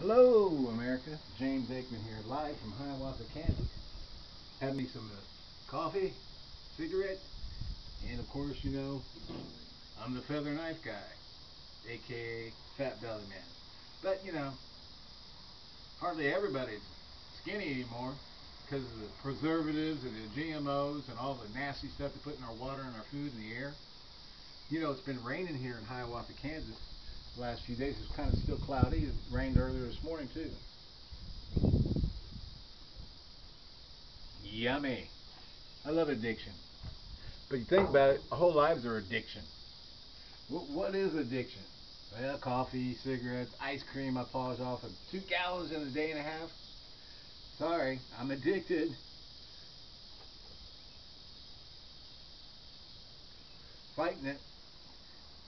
Hello, America. James Aikman here, live from Hiawatha, Kansas. Have me some uh, coffee, cigarette, and of course, you know, I'm the feather knife guy, aka Fat Belly Man. But, you know, hardly everybody's skinny anymore because of the preservatives and the GMOs and all the nasty stuff they put in our water and our food and the air. You know, it's been raining here in Hiawatha, Kansas the last few days. It's kind of still cloudy. It rained earlier this morning, too. Yummy. I love addiction. But you think about it, our whole lives are addiction. What, what is addiction? Well, coffee, cigarettes, ice cream I polish off of two gallons in a day and a half. Sorry, I'm addicted. Fighting it.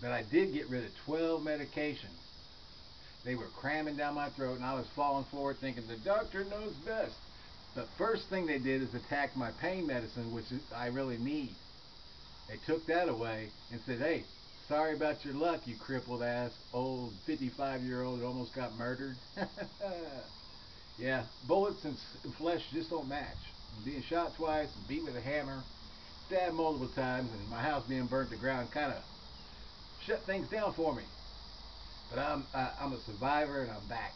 But I did get rid of 12 medications. They were cramming down my throat and I was falling forward thinking the doctor knows best. The first thing they did is attack my pain medicine, which I really need. They took that away and said, hey, sorry about your luck, you crippled ass old 55 year old that almost got murdered. yeah, bullets and flesh just don't match. being shot twice beat with a hammer, stabbed multiple times, and my house being burnt to ground kind of shut things down for me. But I'm, uh, I'm a survivor and I'm back.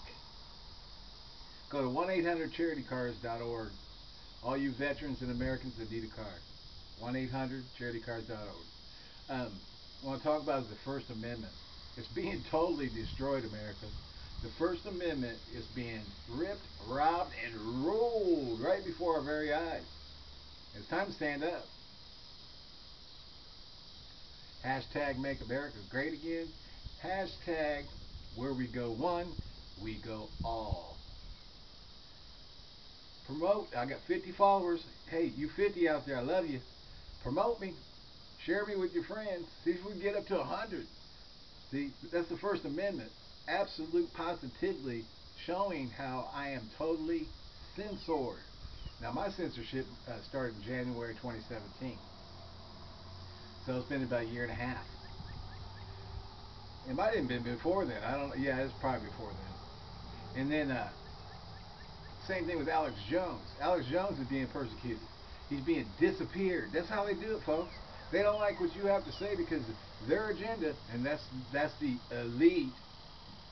Go to 1-800-CharityCars.org. All you veterans and Americans that need a car. 1-800-CharityCars.org. Um, I want to talk about the First Amendment. It's being totally destroyed, America. The First Amendment is being ripped, robbed, and rolled right before our very eyes. It's time to stand up. Hashtag Make America Great Again. Hashtag Where We Go One, We Go All promote. I got 50 followers. Hey, you 50 out there, I love you. Promote me. Share me with your friends. See if we can get up to 100. See, that's the First Amendment. Absolute positively showing how I am totally censored. Now, my censorship uh, started in January 2017. So it's been about a year and a half. It might have been before then. I don't. Yeah, it's probably before then. And then uh, same thing with Alex Jones. Alex Jones is being persecuted. He's being disappeared. That's how they do it, folks. They don't like what you have to say because their agenda, and that's that's the elite.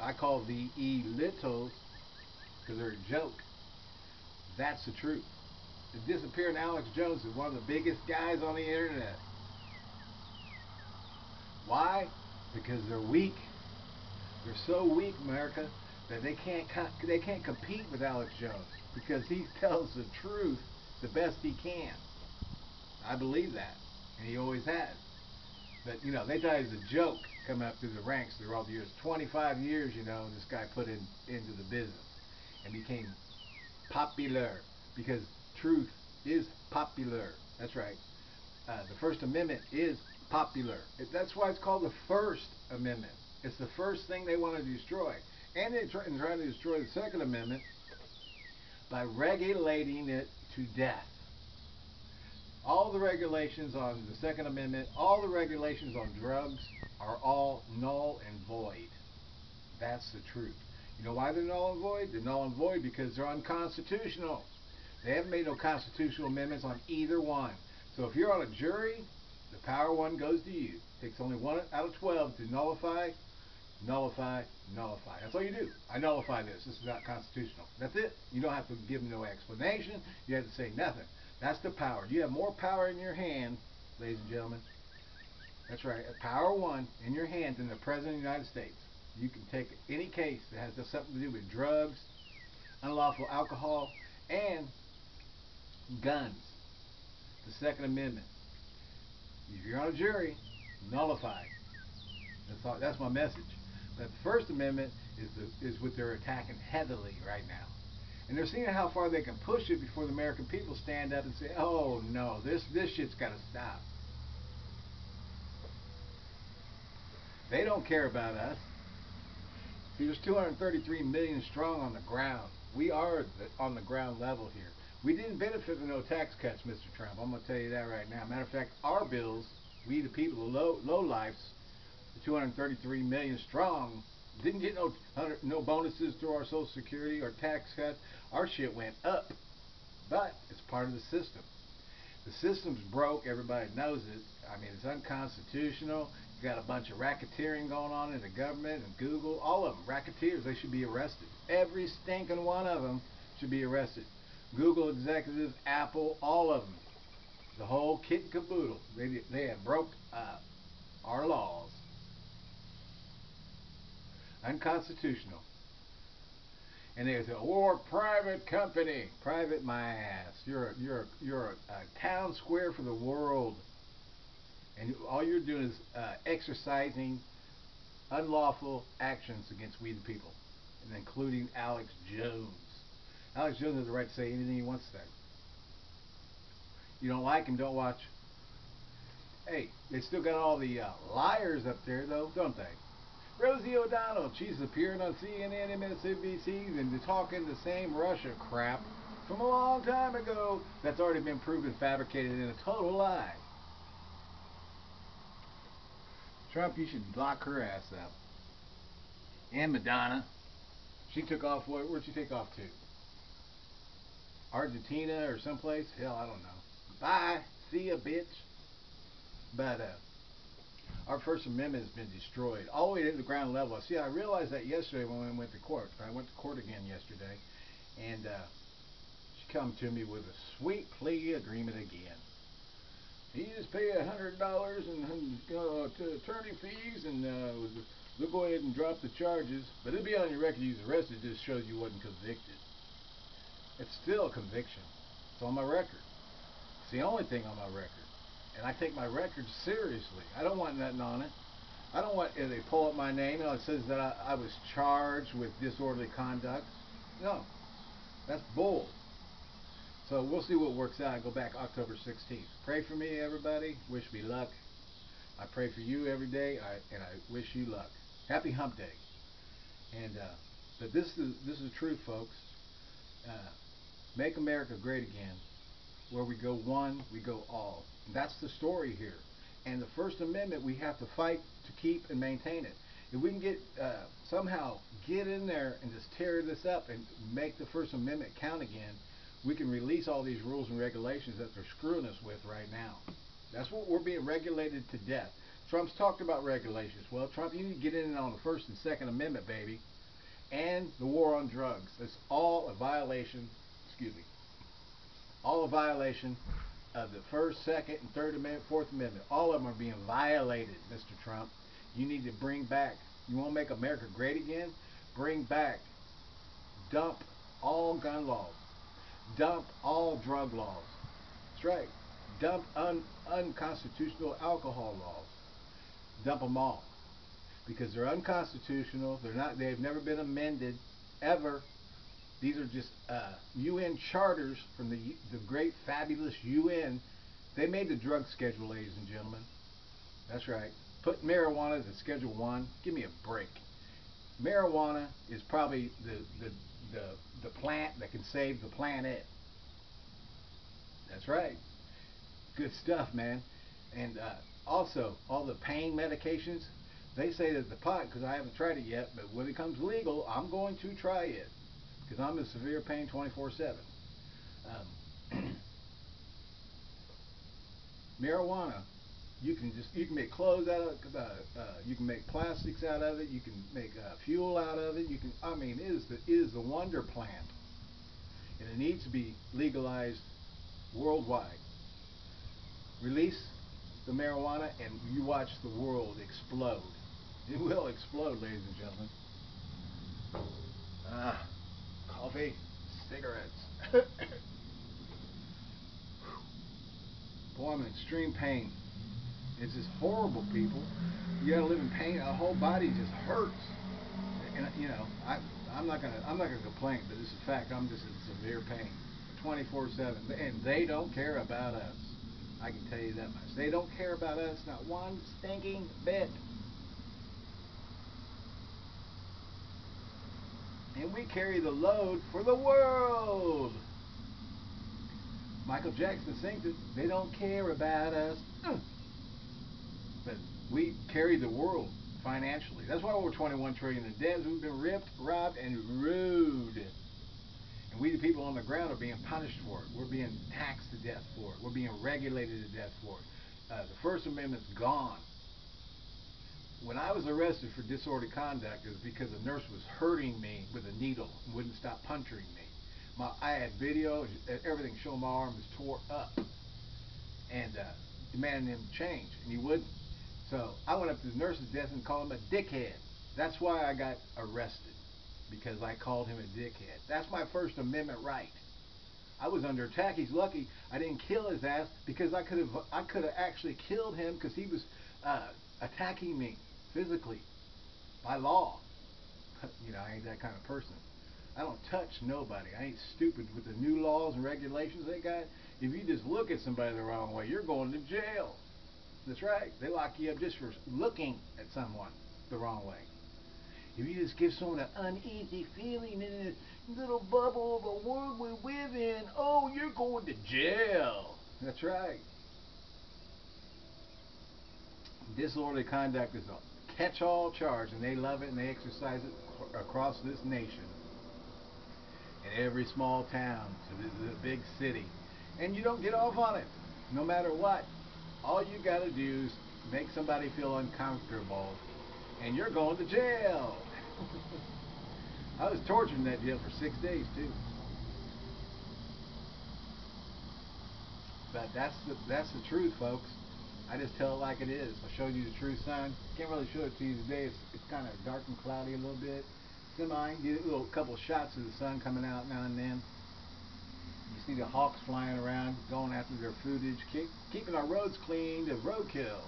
I call the elitos because they're a joke. That's the truth. The disappearing Alex Jones is one of the biggest guys on the internet. Why? Because they're weak. They're so weak, America that they can't they can't compete with Alex Jones because he tells the truth the best he can. I believe that, and he always has. But you know, they thought he was a joke coming up through the ranks through all the years. 25 years, you know, this guy put in into the business and became popular because truth is popular. That's right. Uh, the First Amendment is popular. That's why it's called the First Amendment. It's the first thing they want to destroy. And they're trying to destroy the Second Amendment by regulating it to death. All the regulations on the Second Amendment, all the regulations on drugs are all null and void. That's the truth. You know why they're null and void? They're null and void because they're unconstitutional. They haven't made no constitutional amendments on either one. So if you're on a jury, the power one goes to you. It takes only one out of 12 to nullify nullify, nullify. That's all you do. I nullify this. This is not constitutional. That's it. You don't have to give no explanation. You have to say nothing. That's the power. You have more power in your hand, ladies and gentlemen. That's right. A Power one in your hand than the President of the United States. You can take any case that has something to do with drugs, unlawful alcohol, and guns. The Second Amendment. If you're on a jury, nullify. That's, all, that's my message. That the First Amendment is, the, is what they're attacking heavily right now. And they're seeing how far they can push it before the American people stand up and say, oh no, this, this shit's got to stop. They don't care about us. See, there's 233 million strong on the ground. We are on the ground level here. We didn't benefit from no tax cuts, Mr. Trump. I'm going to tell you that right now. Matter of fact, our bills, we the people, the low, low the 233 million strong, Didn't get no no bonuses through our Social Security or tax cuts. Our shit went up, but it's part of the system. The system's broke. Everybody knows it. I mean, it's unconstitutional. You got a bunch of racketeering going on in the government and Google. All of them racketeers. They should be arrested. Every stinking one of them should be arrested. Google executives, Apple, all of them. The whole kit and caboodle. They they have broke uh, our laws unconstitutional. And they say, or private company, private my ass. You're a, you're a, you're a, a town square for the world, and all you're doing is uh, exercising unlawful actions against we the people, and including Alex Jones. Alex Jones has the right to say anything he wants to say. You don't like him, don't watch. Hey, they still got all the uh, liars up there, though, don't they? Rosie O'Donnell, she's appearing on CNN, and MSNBC, and talking the same Russia crap from a long time ago that's already been proven fabricated and a total lie. Trump, you should lock her ass up. And Madonna. She took off, where, where'd she take off to? Argentina or someplace? Hell, I don't know. Bye. See ya, bitch. But, uh, our First Amendment has been destroyed all the way to the ground level. See, I realized that yesterday when we went to court. I went to court again yesterday, and uh, she come to me with a sweet plea agreement again. You just pay a hundred dollars and uh, to attorney fees, and uh, we'll go ahead and drop the charges. But it'll be on your record you was arrested. Just shows you wasn't convicted. It's still a conviction. It's on my record. It's the only thing on my record and I take my record seriously. I don't want nothing on it. I don't want they pull up my name and it says that I, I was charged with disorderly conduct. No, that's bull. So we'll see what works out. I go back October 16th. Pray for me, everybody. Wish me luck. I pray for you every day, I, and I wish you luck. Happy Hump Day. And uh, but this is this is truth, folks. Uh, make America great again. Where we go one, we go all. That's the story here. And the First Amendment, we have to fight to keep and maintain it. If we can get uh, somehow get in there and just tear this up and make the First Amendment count again, we can release all these rules and regulations that they're screwing us with right now. That's what we're being regulated to death. Trump's talked about regulations. Well, Trump, you need to get in on the First and Second Amendment, baby. And the war on drugs. It's all a violation, excuse me, all violation of the First, Second, and Third Amendment, Fourth Amendment. All of them are being violated, Mr. Trump. You need to bring back, you want to make America great again? Bring back, dump all gun laws, dump all drug laws. That's right. Dump un, unconstitutional alcohol laws. Dump them all. Because they're unconstitutional. They're not. They've never been amended ever. These are just uh, UN charters from the, the great, fabulous UN. They made the drug schedule, ladies and gentlemen. That's right. Put marijuana to Schedule 1. Give me a break. Marijuana is probably the, the, the, the plant that can save the planet. That's right. Good stuff, man. And uh, also, all the pain medications, they say that the pot, because I haven't tried it yet, but when it comes legal, I'm going to try it because I'm in severe pain 24/7. Um, marijuana, you can just you can make clothes out of it. Uh, uh, you can make plastics out of it. You can make uh, fuel out of it. You can I mean it is the it is the wonder plant, and it needs to be legalized worldwide. Release the marijuana, and you watch the world explode. It will explode, ladies and gentlemen. Ah coffee, cigarettes. Boy, I'm in extreme pain. It's just horrible, people. You gotta live in pain. Our whole body just hurts. And you know, I I'm not gonna I'm not gonna complain, but it's a fact. I'm just in severe pain, 24/7, and they don't care about us. I can tell you that much. They don't care about us, not one stinking bit. And we carry the load for the world. Michael Jackson sings it, they don't care about us. But we carry the world financially. That's why we're 21 trillion in debt. We've been ripped, robbed, and rude. And we, the people on the ground, are being punished for it. We're being taxed to death for it. We're being regulated to death for it. Uh, the First Amendment's gone. When I was arrested for disorderly conduct, it was because a nurse was hurting me with a needle and wouldn't stop puncturing me. My, I had video, everything showing my arm was tore up, and uh, demanding him change, and he wouldn't. So I went up to the nurse's desk and called him a dickhead. That's why I got arrested, because I called him a dickhead. That's my First Amendment right. I was under attack. He's lucky I didn't kill his ass because I could have I could have actually killed him because he was uh, attacking me physically by law. you know, I ain't that kind of person. I don't touch nobody. I ain't stupid with the new laws and regulations they got. If you just look at somebody the wrong way, you're going to jail. That's right. They lock you up just for looking at someone the wrong way. If you just give someone an uneasy feeling in a little bubble of a world we live in, oh, you're going to jail. That's right. Disorderly conduct is catch-all charge, and they love it and they exercise it across this nation. In every small town to the big city. And you don't get off on it, no matter what. All you got to do is make somebody feel uncomfortable, and you're going to jail. I was tortured in that jail for six days too. But that's the that's the truth, folks. I just tell it like it is. I showed you the true sun. Can't really show it to you today. It's, it's kind of dark and cloudy a little bit. Semi. Get a little couple shots of the sun coming out now and then. You see the hawks flying around, going after their foodage, keep, keeping our roads clean to roadkill.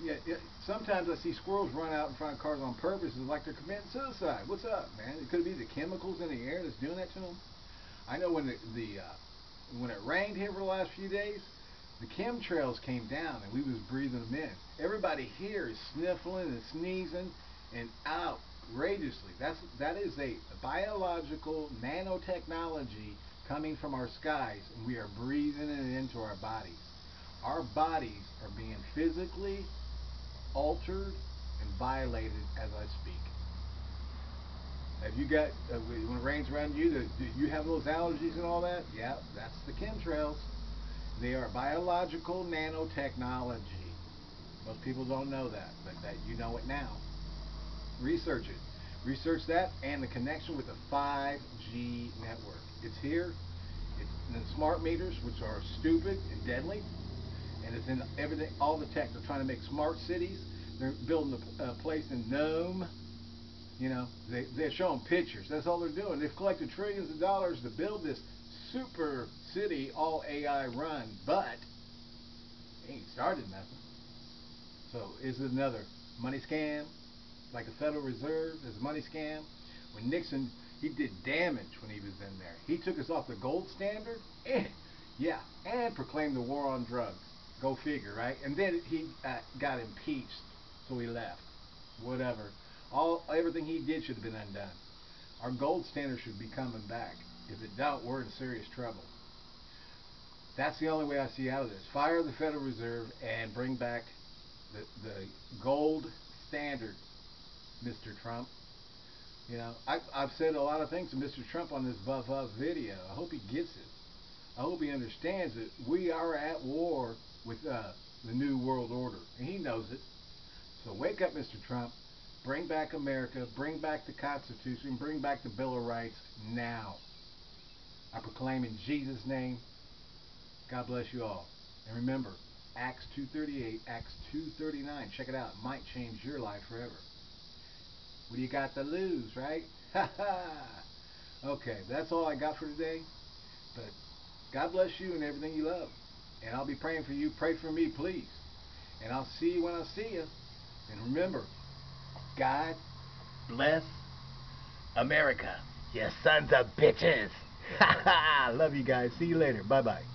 Yeah, yeah, sometimes I see squirrels run out in front of cars on purpose, it's like they're committing suicide. What's up, man? It could be the chemicals in the air that's doing that to them. I know when the, the uh, when it rained here for the last few days, the chemtrails came down and we was breathing them in. Everybody here is sniffling and sneezing and outrageously. That's that is a biological nanotechnology coming from our skies and we are breathing it into our bodies. Our bodies are being physically altered and violated as I speak. Have you got, uh, when it rains around you, do you have those allergies and all that? Yeah, that's the chemtrails. They are biological nanotechnology. Most people don't know that, but that you know it now. Research it. Research that and the connection with the 5G network. It's here. It's in smart meters, which are stupid and deadly. And it's in everything, all the tech. They're trying to make smart cities. They're building a uh, place in NEOM. You know, they, they're showing pictures. That's all they're doing. They've collected trillions of dollars to build this super city, all AI run, but ain't started nothing. So is it another money scam? Like the Federal Reserve is a money scam? When Nixon he did damage when he was in there. He took us off the gold standard, and, yeah, and proclaimed the war on drugs. Go figure, right? And then he uh, got impeached, so he left. Whatever. All everything he did should have been undone. Our gold standard should be coming back. If it don't, we're in serious trouble. That's the only way I see out of this. Fire the Federal Reserve and bring back the, the gold standard, Mr. Trump. You know, I, I've said a lot of things to Mr. Trump on this Buff Up video. I hope he gets it. I hope he understands that we are at war with uh, the New World Order, and he knows it. So wake up, Mr. Trump. Bring back America. Bring back the Constitution. Bring back the Bill of Rights now. I proclaim in Jesus' name. God bless you all. And remember, Acts 2.38, Acts 2.39. Check it out. It might change your life forever. What do you got to lose, right? okay, that's all I got for today. But God bless you and everything you love. And I'll be praying for you. Pray for me, please. And I'll see you when I see you. And remember, God bless America. You sons of bitches. Love you guys. See you later. Bye-bye.